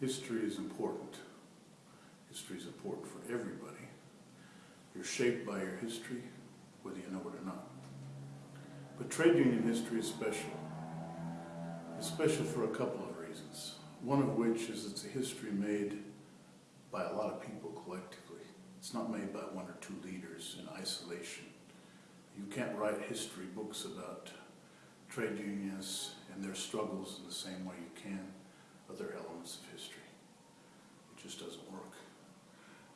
History is important. History is important for everybody. You're shaped by your history, whether you know it or not. But trade union history is special. It's special for a couple of reasons. One of which is it's a history made by a lot of people collectively. It's not made by one or two leaders in isolation. You can't write history books about trade unions and their struggles in the same way you can other elements of history. It just doesn't work.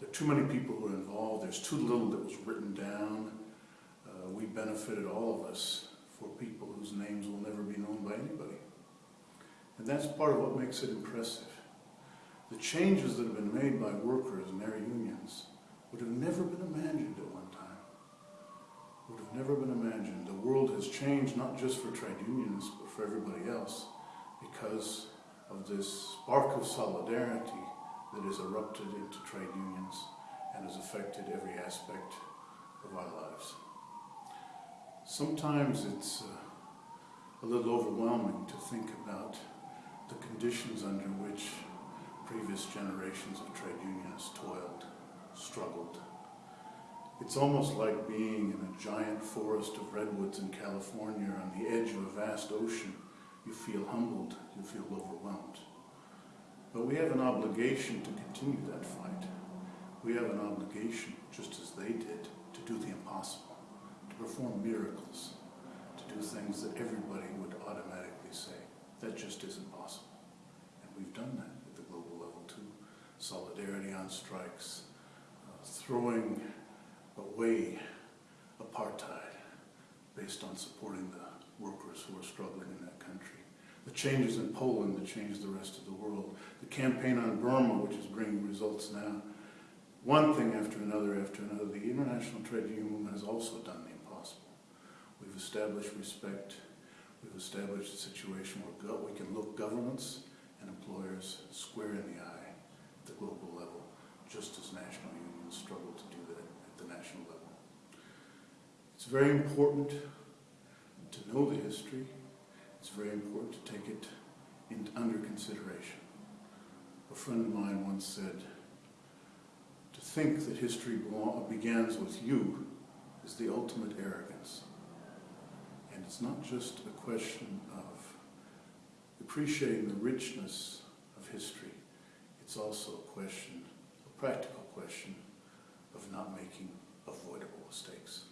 There are too many people who are involved. There's too little that was written down. Uh, we benefited, all of us, for people whose names will never be known by anybody. And that's part of what makes it impressive. The changes that have been made by workers and their unions would have never been imagined at one time. Would have never been imagined. The world has changed not just for trade unions, but for everybody else because of this spark of solidarity that has erupted into trade unions and has affected every aspect of our lives. Sometimes it's uh, a little overwhelming to think about the conditions under which previous generations of trade unionists toiled, struggled. It's almost like being in a giant forest of redwoods in California on the edge of a vast ocean. You feel humbled, you feel overwhelmed. But we have an obligation to continue that fight. We have an obligation, just as they did, to do the impossible, to perform miracles, to do things that everybody would automatically say, that just isn't possible. And we've done that at the global level too. Solidarity on strikes, uh, throwing away apartheid based on supporting the workers who are struggling in that country. The changes in Poland that changed the rest of the world. The campaign on Burma, which is bringing results now. One thing after another after another. The international trade union movement has also done the impossible. We've established respect. We've established a situation where we can look governments and employers square in the eye at the global level, just as national unions struggle to do that at the national level. It's very important know the history. It's very important to take it in, under consideration. A friend of mine once said, to think that history begins with you is the ultimate arrogance. And it's not just a question of appreciating the richness of history. It's also a question, a practical question, of not making avoidable mistakes.